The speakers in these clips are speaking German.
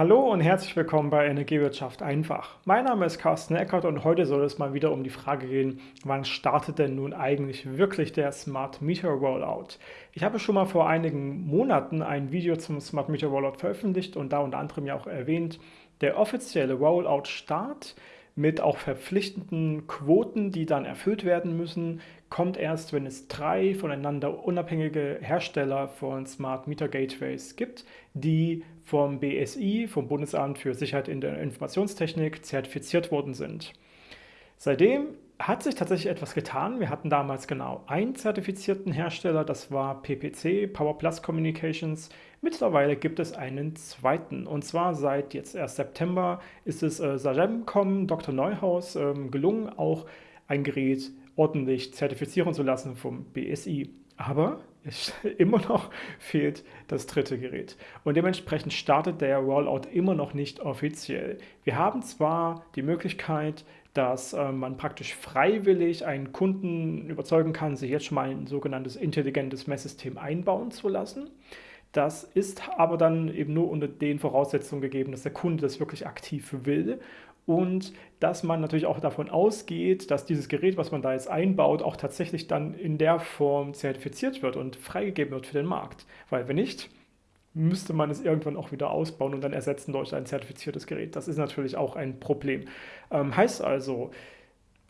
Hallo und herzlich willkommen bei Energiewirtschaft einfach. Mein Name ist Carsten Eckert und heute soll es mal wieder um die Frage gehen, wann startet denn nun eigentlich wirklich der Smart Meter Rollout? Ich habe schon mal vor einigen Monaten ein Video zum Smart Meter Rollout veröffentlicht und da unter anderem ja auch erwähnt, der offizielle Rollout-Start mit auch verpflichtenden Quoten, die dann erfüllt werden müssen, kommt erst, wenn es drei voneinander unabhängige Hersteller von Smart Meter Gateways gibt, die vom BSI, vom Bundesamt für Sicherheit in der Informationstechnik, zertifiziert worden sind. Seitdem hat sich tatsächlich etwas getan. Wir hatten damals genau einen zertifizierten Hersteller, das war PPC, Power Plus Communications. Mittlerweile gibt es einen zweiten und zwar seit jetzt erst September ist es äh, Sagemcom Dr. Neuhaus ähm, gelungen, auch ein Gerät ordentlich zertifizieren zu lassen vom BSI. Aber immer noch fehlt das dritte Gerät. Und dementsprechend startet der Rollout immer noch nicht offiziell. Wir haben zwar die Möglichkeit, dass äh, man praktisch freiwillig einen Kunden überzeugen kann, sich jetzt schon mal ein sogenanntes intelligentes Messsystem einbauen zu lassen. Das ist aber dann eben nur unter den Voraussetzungen gegeben, dass der Kunde das wirklich aktiv will und dass man natürlich auch davon ausgeht, dass dieses Gerät, was man da jetzt einbaut, auch tatsächlich dann in der Form zertifiziert wird und freigegeben wird für den Markt. Weil wenn nicht, müsste man es irgendwann auch wieder ausbauen und dann ersetzen durch ein zertifiziertes Gerät. Das ist natürlich auch ein Problem. Ähm, heißt also,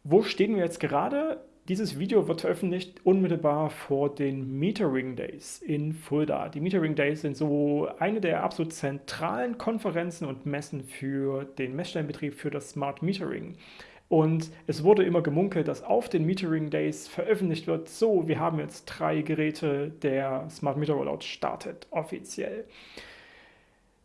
wo stehen wir jetzt gerade? Dieses Video wird veröffentlicht unmittelbar vor den Metering Days in Fulda. Die Metering Days sind so eine der absolut zentralen Konferenzen und Messen für den Messstellenbetrieb für das Smart Metering. Und es wurde immer gemunkelt, dass auf den Metering Days veröffentlicht wird, so, wir haben jetzt drei Geräte, der Smart Meter Rollout startet offiziell.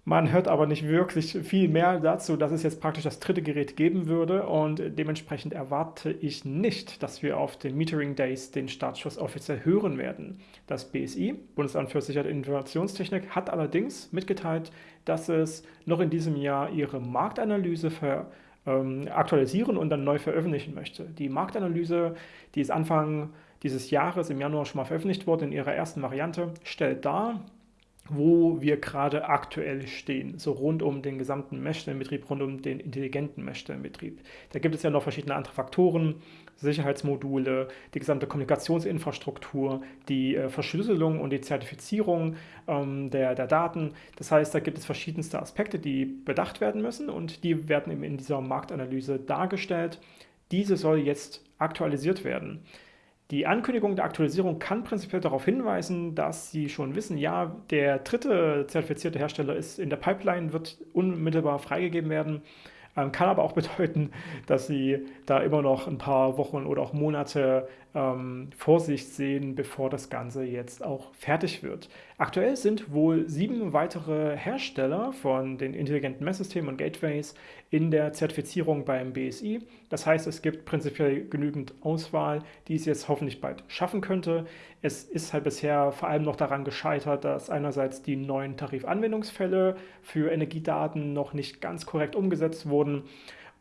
Man hört aber nicht wirklich viel mehr dazu, dass es jetzt praktisch das dritte Gerät geben würde und dementsprechend erwarte ich nicht, dass wir auf den Metering Days den Startschuss offiziell hören werden. Das BSI, Bundesamt für Sicherheit und Informationstechnik, hat allerdings mitgeteilt, dass es noch in diesem Jahr ihre Marktanalyse ver ähm, aktualisieren und dann neu veröffentlichen möchte. Die Marktanalyse, die ist Anfang dieses Jahres im Januar schon mal veröffentlicht worden in ihrer ersten Variante, stellt dar, wo wir gerade aktuell stehen, so rund um den gesamten Messstellenbetrieb, rund um den intelligenten Messstellenbetrieb. Da gibt es ja noch verschiedene andere Faktoren, Sicherheitsmodule, die gesamte Kommunikationsinfrastruktur, die äh, Verschlüsselung und die Zertifizierung ähm, der, der Daten. Das heißt, da gibt es verschiedenste Aspekte, die bedacht werden müssen und die werden eben in dieser Marktanalyse dargestellt. Diese soll jetzt aktualisiert werden. Die Ankündigung der Aktualisierung kann prinzipiell darauf hinweisen, dass Sie schon wissen, ja, der dritte zertifizierte Hersteller ist in der Pipeline, wird unmittelbar freigegeben werden. Ähm, kann aber auch bedeuten, dass Sie da immer noch ein paar Wochen oder auch Monate ähm, Vorsicht sehen, bevor das Ganze jetzt auch fertig wird. Aktuell sind wohl sieben weitere Hersteller von den intelligenten Messsystemen und Gateways in der Zertifizierung beim BSI. Das heißt, es gibt prinzipiell genügend Auswahl, die es jetzt hoffentlich bald schaffen könnte. Es ist halt bisher vor allem noch daran gescheitert, dass einerseits die neuen Tarifanwendungsfälle für Energiedaten noch nicht ganz korrekt umgesetzt wurden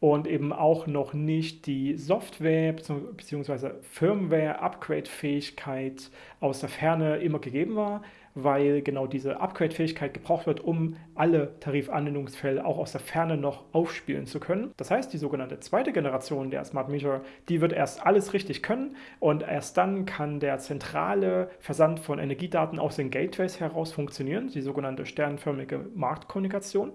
und eben auch noch nicht die Software bzw. Firmware-Upgrade-Fähigkeit aus der Ferne immer gegeben war, weil genau diese Upgrade-Fähigkeit gebraucht wird, um alle Tarifanwendungsfälle auch aus der Ferne noch aufspielen zu können. Das heißt, die sogenannte zweite Generation der Smart Meter, die wird erst alles richtig können und erst dann kann der zentrale Versand von Energiedaten aus den Gateways heraus funktionieren, die sogenannte sternförmige Marktkommunikation.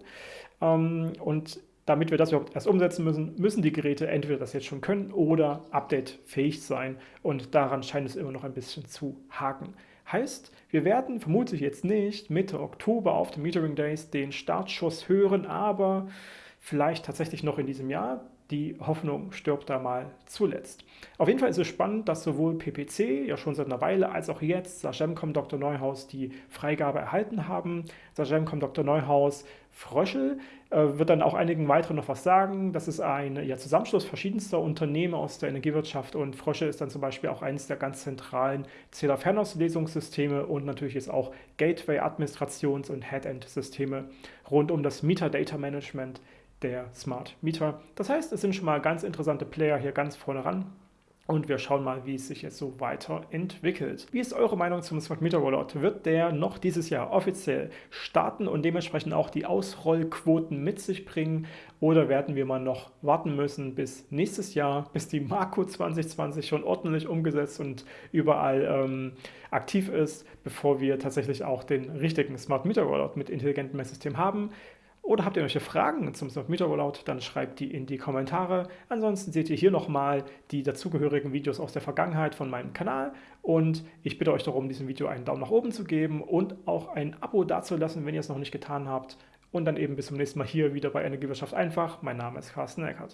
Ähm, und damit wir das überhaupt erst umsetzen müssen, müssen die Geräte entweder das jetzt schon können oder updatefähig sein. Und daran scheint es immer noch ein bisschen zu haken. Heißt, wir werden vermutlich jetzt nicht Mitte Oktober auf den Metering Days den Startschuss hören, aber vielleicht tatsächlich noch in diesem Jahr. Die Hoffnung stirbt da mal zuletzt. Auf jeden Fall ist es spannend, dass sowohl PPC ja schon seit einer Weile als auch jetzt Sagemcom Dr. Neuhaus die Freigabe erhalten haben. Sagemcom Dr. Neuhaus Fröschel äh, wird dann auch einigen weiteren noch was sagen. Das ist ein ja, Zusammenschluss verschiedenster Unternehmen aus der Energiewirtschaft und Fröschel ist dann zum Beispiel auch eines der ganz zentralen Zähler-Fernauslesungssysteme und natürlich ist auch Gateway-Administrations- und Head-End-Systeme rund um das Meter-Data-Management der Smart Meter. Das heißt, es sind schon mal ganz interessante Player hier ganz vorne ran. und wir schauen mal, wie es sich jetzt so weiterentwickelt. Wie ist eure Meinung zum Smart Meter Rollout? Wird der noch dieses Jahr offiziell starten und dementsprechend auch die Ausrollquoten mit sich bringen? Oder werden wir mal noch warten müssen bis nächstes Jahr, bis die Marco 2020 schon ordentlich umgesetzt und überall ähm, aktiv ist, bevor wir tatsächlich auch den richtigen Smart Meter Rollout mit intelligentem Messsystem haben? Oder habt ihr irgendwelche Fragen zum Smart Rollout, dann schreibt die in die Kommentare. Ansonsten seht ihr hier nochmal die dazugehörigen Videos aus der Vergangenheit von meinem Kanal und ich bitte euch darum, diesem Video einen Daumen nach oben zu geben und auch ein Abo dazulassen, wenn ihr es noch nicht getan habt. Und dann eben bis zum nächsten Mal hier wieder bei Energiewirtschaft einfach. Mein Name ist Carsten Eckert.